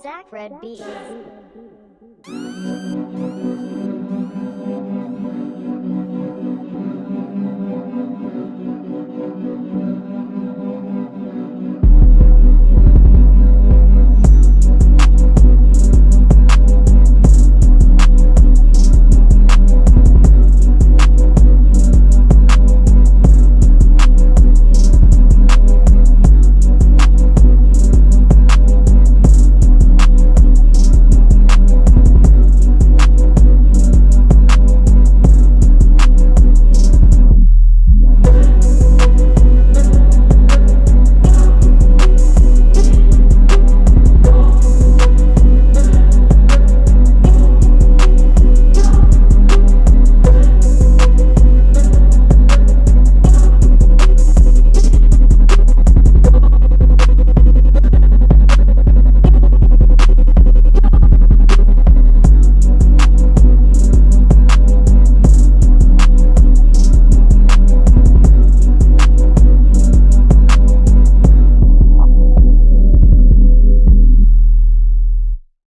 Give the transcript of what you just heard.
Zach Red B.